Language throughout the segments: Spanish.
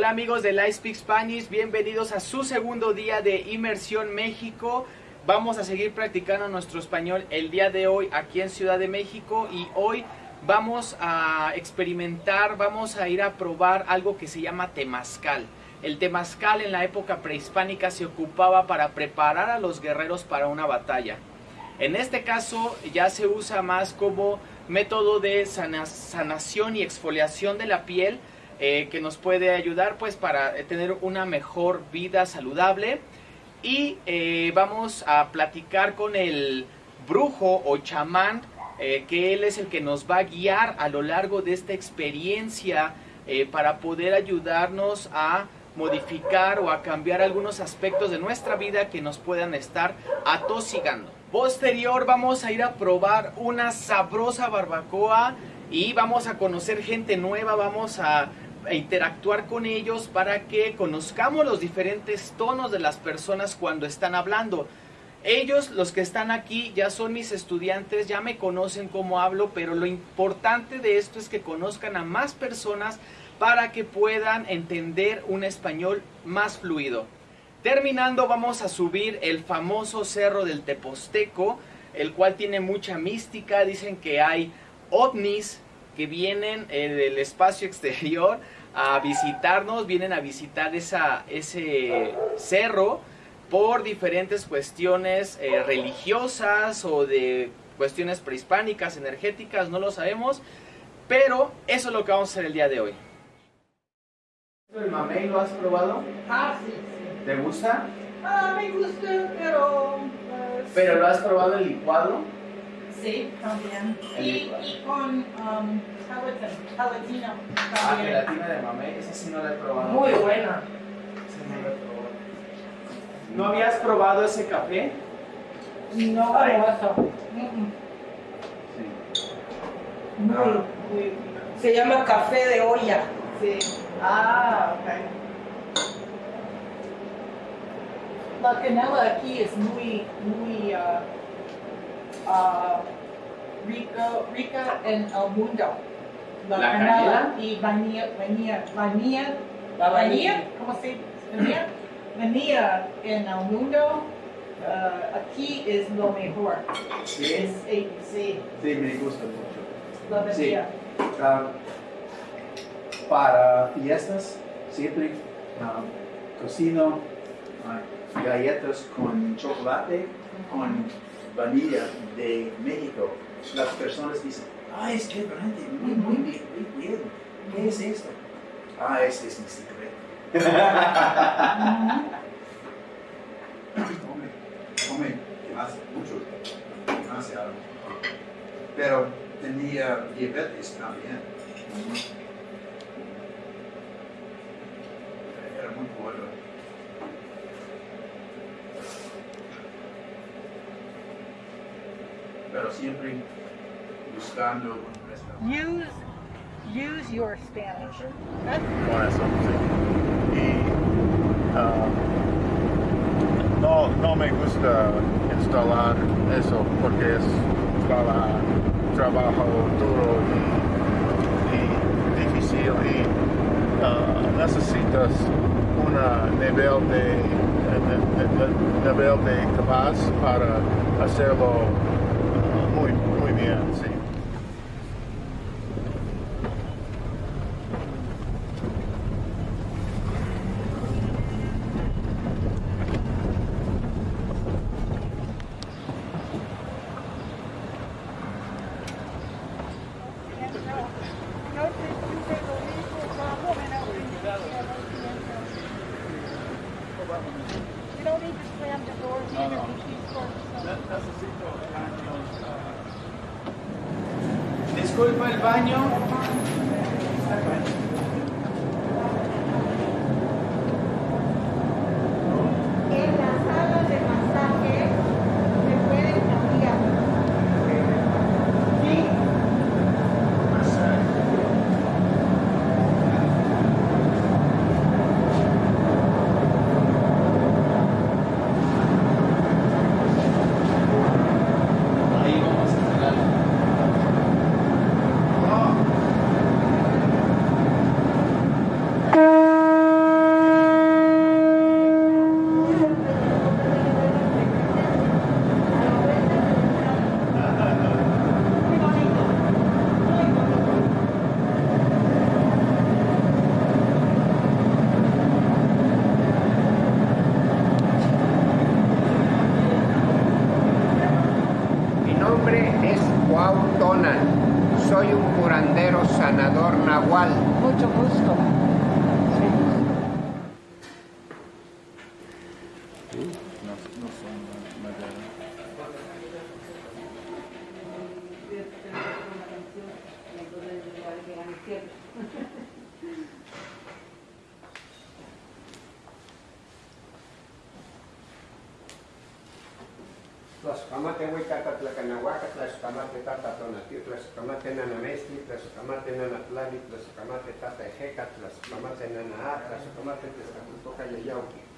Hola amigos de Live Speak Spanish, bienvenidos a su segundo día de Inmersión México. Vamos a seguir practicando nuestro español el día de hoy aquí en Ciudad de México y hoy vamos a experimentar, vamos a ir a probar algo que se llama temazcal. El temazcal en la época prehispánica se ocupaba para preparar a los guerreros para una batalla. En este caso ya se usa más como método de sanación y exfoliación de la piel eh, que nos puede ayudar pues para tener una mejor vida saludable y eh, vamos a platicar con el brujo o chamán eh, que él es el que nos va a guiar a lo largo de esta experiencia para poder ayudarnos a modificar o a cambiar algunos aspectos de nuestra vida que nos puedan estar atosigando. Posterior vamos a ir a probar una sabrosa barbacoa y vamos a conocer gente nueva, vamos a interactuar con ellos para que conozcamos los diferentes tonos de las personas cuando están hablando. Ellos, los que están aquí, ya son mis estudiantes, ya me conocen cómo hablo, pero lo importante de esto es que conozcan a más personas para que puedan entender un español más fluido. Terminando, vamos a subir el famoso cerro del Teposteco, el cual tiene mucha mística. Dicen que hay ovnis, que vienen eh, del espacio exterior a visitarnos, vienen a visitar esa, ese cerro por diferentes cuestiones eh, religiosas o de cuestiones prehispánicas, energéticas, no lo sabemos, pero eso es lo que vamos a hacer el día de hoy. ¿El mamey lo has probado? Ah, sí, sí. ¿Te gusta? Ah, me gusta, pero... Pues, ¿Pero lo has probado el licuado? Sí, también. Y, y, con um, gelatina. Ah, gelatina de mamey, esa sí no la he probado. Muy buena. Esa no la he probado. ¿No habías probado ese café? No, Ay. eso. Sí. Muy, ah. muy, se llama café de olla. Sí. Ah, ok. La canela aquí es muy, muy... Uh, uh, rico, rica en el mundo. La, ¿La canela, y vanilla, vanilla, vanilla, la vanilla, ¿cómo se dice? Vanilla en el mundo, uh, aquí es lo mejor. Sí. Es ABC. Sí, me gusta mucho. La vanilla. Sí. Uh, para fiestas, siempre um, cocino uh, galletas con chocolate, con vanilla de México, las personas dicen, ah, es que grande, muy, muy bien, muy bien. ¿Qué es esto? Ah, este es mi secreto. come, come, hace mucho, demasiado. Pero tenía diabetes también. Era muy bueno. Siempre buscando un Use, use your Spanish. Con eso, sí. Y uh, no, no me gusta instalar eso porque es para trabajo duro y, y difícil y uh, necesitas una nivel de, de, de, de, nivel de capaz para hacerlo muy, muy bien, sí. Thank You don't need to slam the doors No, either. Necesito Disculpa el baño la sala de masaje se pueden cambiar. Sí. Ahí vamos a instalar. curandero sanador nahual. Mucho gusto. Tlaxcamate huicata tlacanahuaca, tlaxcamate tata tonatiu, tlaxcamate nanamestli, tlaxcamate nanatlali, tlaxcamate tata ejeca, tlaxcamate nanaa, tlaxcamate tezcatultoca yayauqui.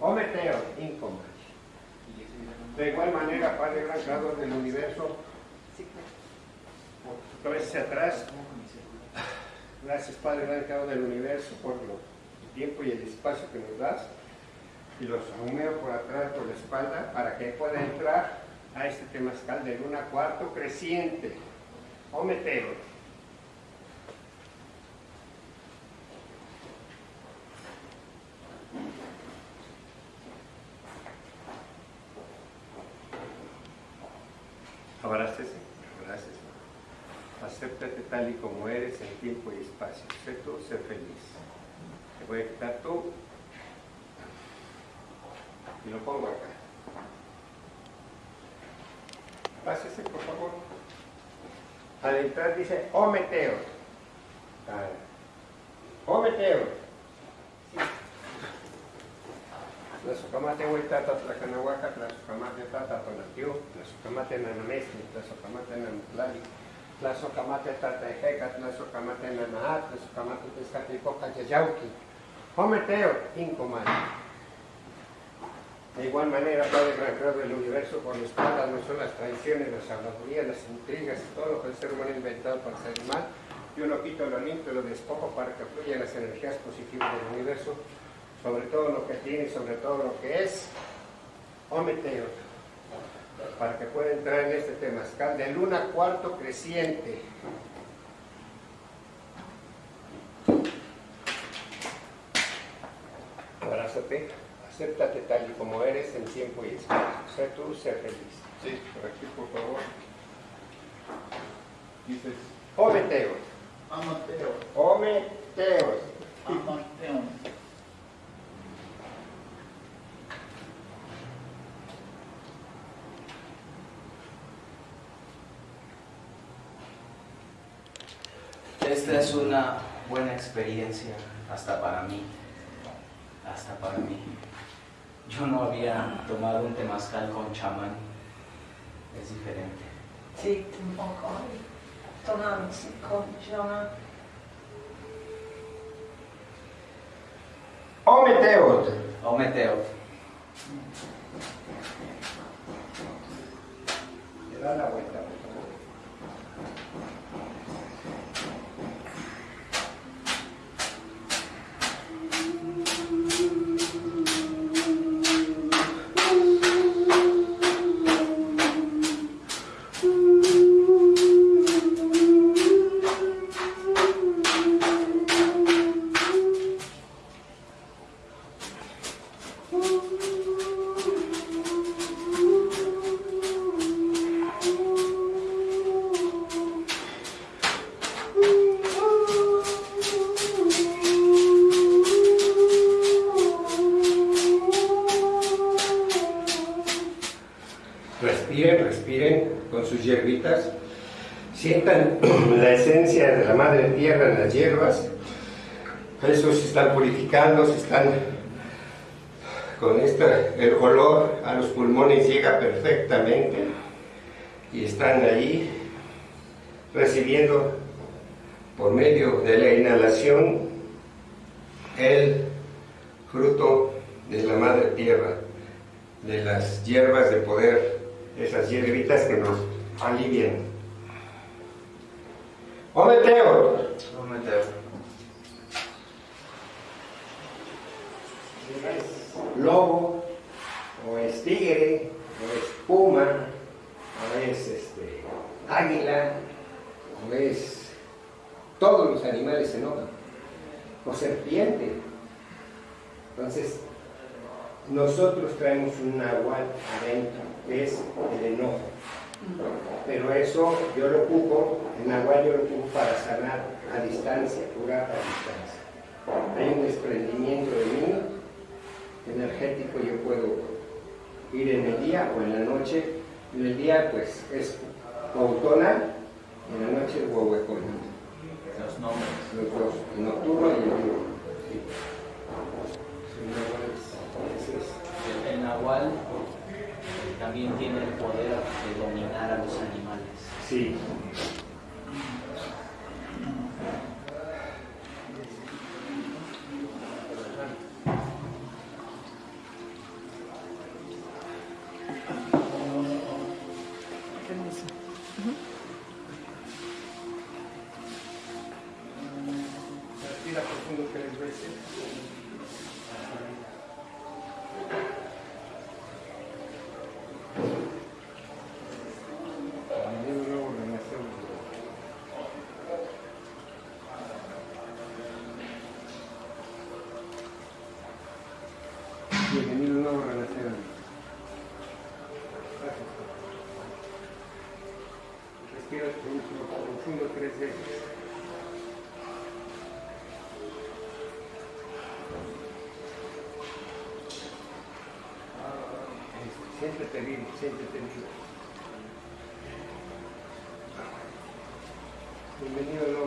Ometeo, incoma. De igual manera, Padre Gran Creador del Universo, otra vez hacia atrás, gracias Padre Gran Creador del Universo por el tiempo y el espacio que nos das. Y los ahumeo por atrás, por la espalda, para que pueda entrar a este temazcal de luna cuarto creciente, o meteo. Abrácese, abrácese. Acéptate tal y como eres en tiempo y espacio. Sé tú, sé feliz. A quitar tú y lo pongo acá. Pásese, por favor. Al entrar dice, oh meteo. Oh meteo. Tlazocamate huitata tlacanahuaca, tlazocamate tata tonatiu, tlazocamate nanamestli, tlazocamate nanatlali, tlazocamate tata ejeca, tlazocamate nanaa, tlazocamate tezcatlipoca yayauqui. Oh meteo, incomani. De igual manera, Padre Gran Creador del universo, por la espalda no son las traiciones, las habladurías, las intrigas todo lo que el ser humano ha inventado para hacer mal. Yo lo quito, lo limpio, lo despojo para que fluyan las energías positivas del universo, sobre todo lo que tiene y sobre todo lo que es. Ometeo, para que pueda entrar en este temazcal de luna cuarto creciente. Acéptate tal y como eres en tiempo y espacio. Sé tú, sé feliz. Sí. Por aquí, por favor. Dices, Ometeos, Amateo. ometeos. Amateo. Esta es una buena experiencia, hasta para mí. Hasta para mí. Yo no había tomado un temazcal con chamán. Es diferente. Sí, un poco. Tonal, sí, con Jonah. Ometeos. O meteo. Le da la vuelta, Respiren, respiren con sus hierbitas. Sientan la esencia de la madre tierra en las hierbas. Eso se están purificando, se están con esto, el olor a los pulmones llega perfectamente y están ahí recibiendo por medio de la inhalación el fruto de la madre tierra, de las hierbas de poder, esas hierbitas que nos alivian. Ometeo, O meteo. es lobo, o es tigre, o es puma, o es este, águila, o es todos los animales se enojan, o serpiente. Entonces, nosotros traemos un nahual adentro, es el enojo. Pero eso yo lo ocupo, el nahual yo lo ocupo para sanar a distancia, curar a distancia. Hay un desprendimiento de mí energético, yo puedo ir en el día o en la noche. En el día pues es autonal, en la noche es huehuecón. Los nombres. Los dos, el nocturno y el diurno. Sí. El, nahual también tiene el poder de dominar a los animales. Sí. Respira profundo. Siéntete vivo, siéntete vivo. Bienvenido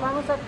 cambia algo.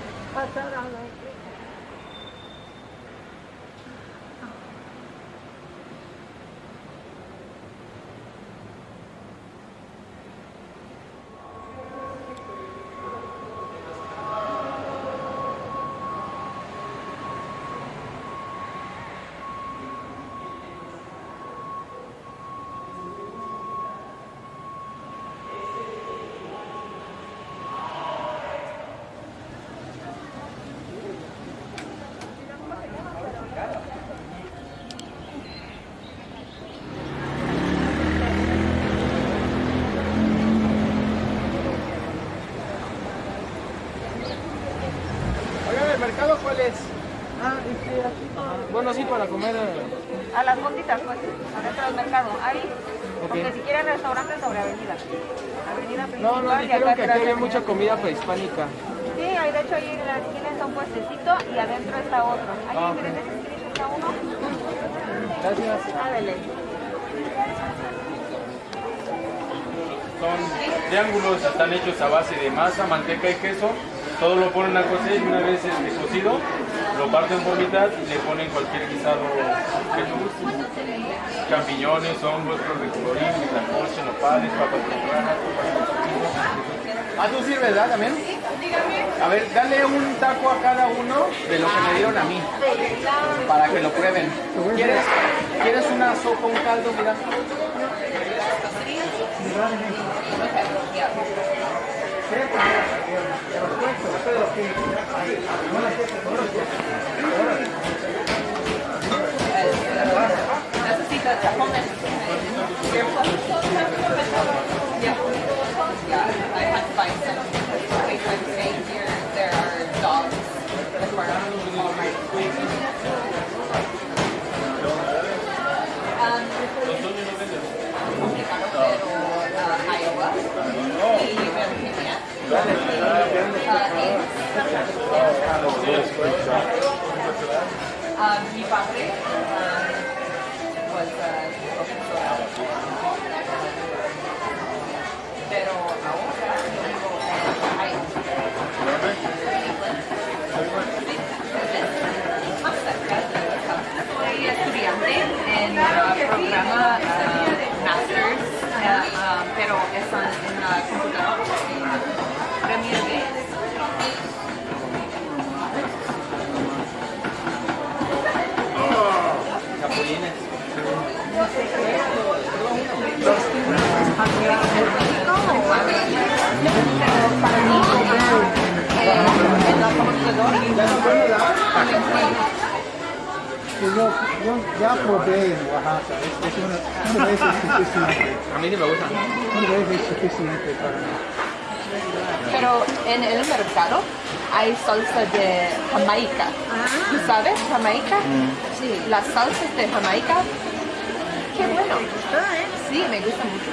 Bueno, sí, para comer. eh, A las fonditas, pues, adentro del mercado. Ahí, porque si quieren restaurantes sobre avenida. Avenida No, principal no, dijeron que aquí había mucha comida prehispánica. Sí, ahí de hecho ahí en la esquina está un puestecito y adentro está otro. Ahí Ah, en esquina está uno. Gracias. Ándale. Son triángulos, están hechos a base de masa, manteca y queso. Todo lo ponen a cocer y una vez este, cocido, lo parten por mitad y le ponen cualquier guisado que les guste. Champiñones, hongos, de colorín, tlacoche, nopales, papas tempranas, Ah, tú sirves, ¿verdad? También. A ver, dale un taco a cada uno de lo que me dieron a mí. Para que lo prueben. ¿Quieres, ¿quieres una sopa, un caldo? Mira. Yeah, I had to some. I'm staying here, there are dogs in the corner. Ya probé en Oaxaca, es, es una, una vez es suficiente. A mí ni me gusta. Una vez es suficiente para mí. Pero en el mercado hay salsa de Jamaica. ¿Tú sabes Jamaica? Sí. Las salsas de Jamaica. Qué bueno. Sí, me gusta mucho.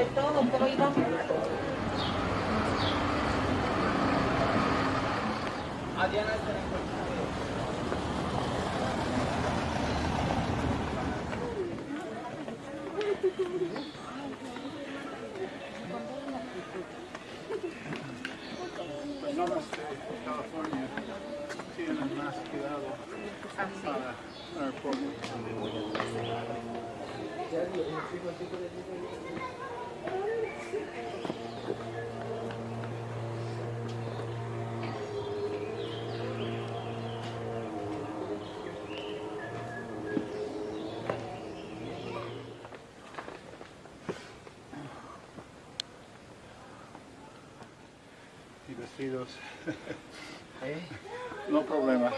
De todo, pero personas de California tienen más cuidado para el pueblo. Y vestidos. No problema.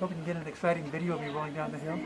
Hope you can get an exciting video of me rolling down the hill.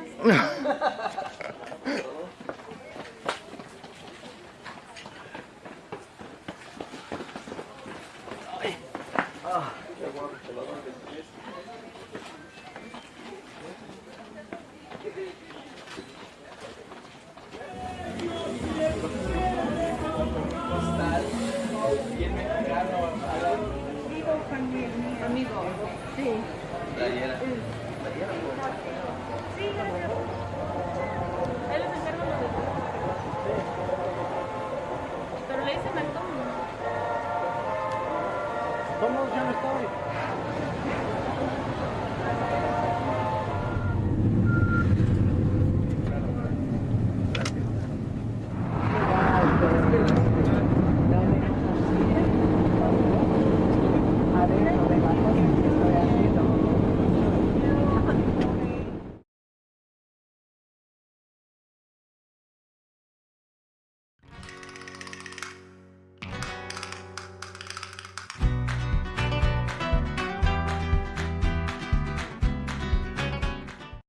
Vamos já no estádio.